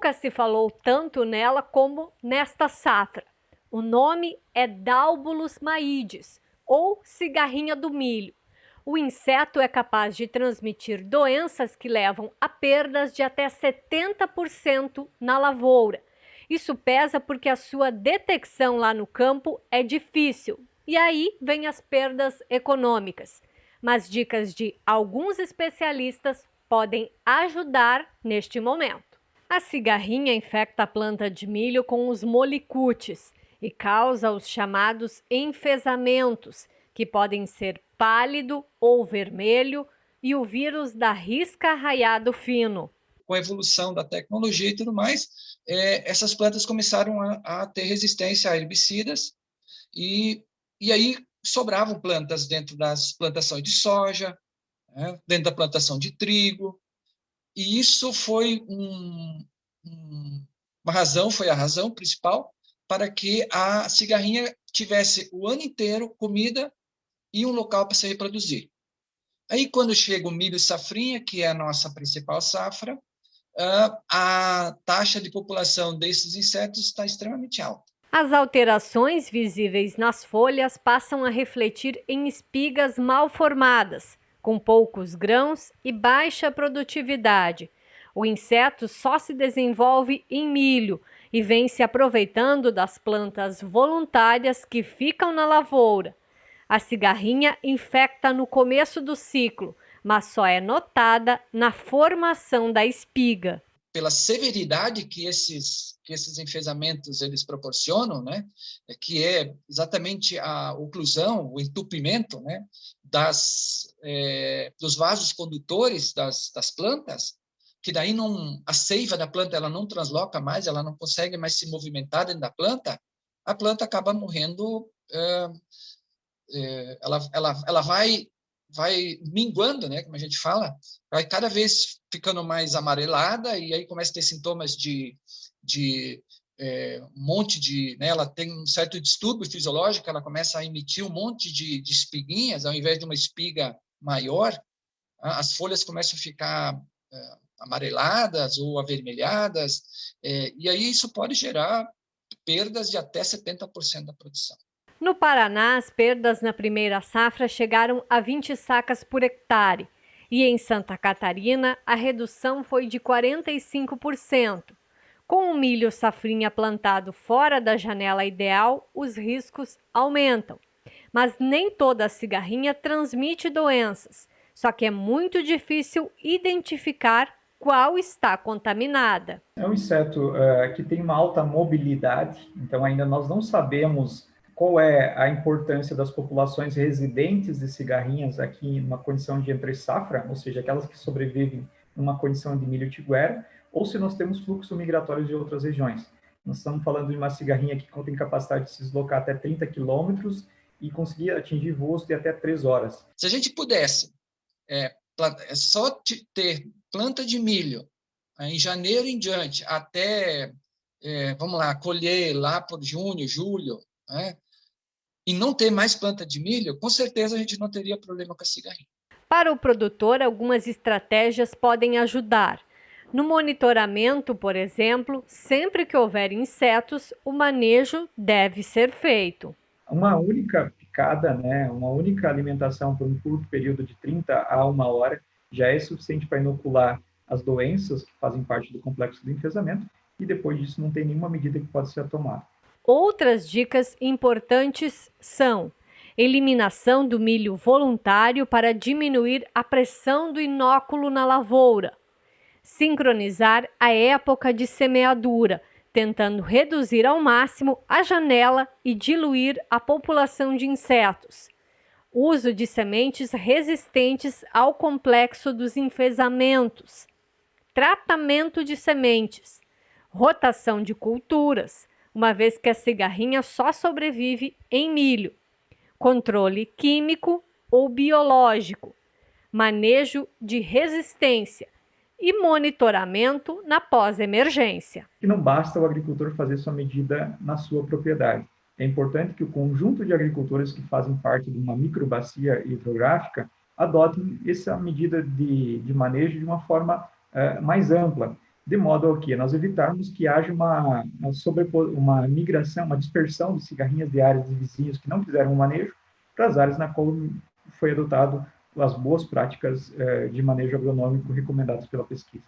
Nunca se falou tanto nela como nesta safra. O nome é Dalbulus maides, ou cigarrinha do milho. O inseto é capaz de transmitir doenças que levam a perdas de até 70% na lavoura. Isso pesa porque a sua detecção lá no campo é difícil, e aí vem as perdas econômicas. Mas dicas de alguns especialistas podem ajudar neste momento. A cigarrinha infecta a planta de milho com os molicutes e causa os chamados enfesamentos, que podem ser pálido ou vermelho, e o vírus da risca raiado fino. Com a evolução da tecnologia e tudo mais, é, essas plantas começaram a, a, ter resistência a herbicidas, e, e aí sobravam plantas dentro das plantações de soja, né, dentro da plantação de trigo, e isso foi um, um, uma razão, foi a razão principal para que a cigarrinha tivesse o ano inteiro comida e um local para se reproduzir. Aí, quando chega o milho safrinha, que é a nossa principal safra, a taxa de população desses insetos está extremamente alta. As alterações visíveis nas folhas passam a refletir em espigas mal formadas, com poucos grãos e baixa produtividade. O inseto só se desenvolve em milho e vem se aproveitando das plantas voluntárias que ficam na lavoura. A cigarrinha infecta no começo do ciclo, mas só é notada na formação da espiga. Pela severidade que esses, que esses enfesamentos eles proporcionam, né, que é exatamente a oclusão, o entupimento né, das, é, dos vasos condutores das, das plantas, que daí não, a seiva da planta ela não transloca mais, ela não consegue mais se movimentar dentro da planta, a planta acaba morrendo, é, é, ela, ela, ela vai, vai minguando, né, como a gente fala, vai cada vez ficando mais amarelada e aí começa a ter sintomas de, de é, um monte de, né, ela tem um certo distúrbio fisiológico, ela começa a emitir um monte de, de espiguinhas, ao invés de uma espiga maior, as folhas começam a ficar é, amareladas ou avermelhadas, é, e aí isso pode gerar perdas de até 70% da produção. No Paraná, as perdas na primeira safra chegaram a 20 sacas por hectare, e em Santa Catarina a redução foi de 45%. Com o milho safrinha plantado fora da janela ideal, os riscos aumentam. Mas nem toda cigarrinha transmite doenças, só que é muito difícil identificar qual está contaminada. É um inseto uh, que tem uma alta mobilidade, então ainda nós não sabemos qual é a importância das populações residentes de cigarrinhas aqui numa condição de entre safra, ou seja, aquelas que sobrevivem numa condição de milho tiguera, ou se nós temos fluxo migratório de outras regiões. Nós estamos falando de uma cigarrinha que tem capacidade de se deslocar até 30 quilômetros e conseguir atingir voos de até 3 horas. Se a gente pudesse é, é só ter planta de milho em janeiro em diante, até, é, vamos lá, colher lá por junho, julho, né? e não ter mais planta de milho, com certeza a gente não teria problema com a cigarrinha. Para o produtor, algumas estratégias podem ajudar. No monitoramento, por exemplo, sempre que houver insetos, o manejo deve ser feito. Uma única picada, né, uma única alimentação por um curto período de 30 a uma hora, já é suficiente para inocular as doenças que fazem parte do complexo do enfesamento e depois disso não tem nenhuma medida que pode ser tomada. Outras dicas importantes são eliminação do milho voluntário para diminuir a pressão do inóculo na lavoura, sincronizar a época de semeadura, tentando reduzir ao máximo a janela e diluir a população de insetos, uso de sementes resistentes ao complexo dos enfesamentos, tratamento de sementes, rotação de culturas, uma vez que a cigarrinha só sobrevive em milho, controle químico ou biológico, manejo de resistência e monitoramento na pós-emergência. Não basta o agricultor fazer sua medida na sua propriedade é importante que o conjunto de agricultores que fazem parte de uma microbacia hidrográfica adotem essa medida de, de manejo de uma forma uh, mais ampla. de modo a que nós evitarmos que haja uma, uma, uma migração, uma dispersão de cigarrinhas de áreas de vizinhos que não fizeram o manejo para as áreas na qual foi adotado as boas práticas eh, de manejo agronômico recomendadas pela pesquisa.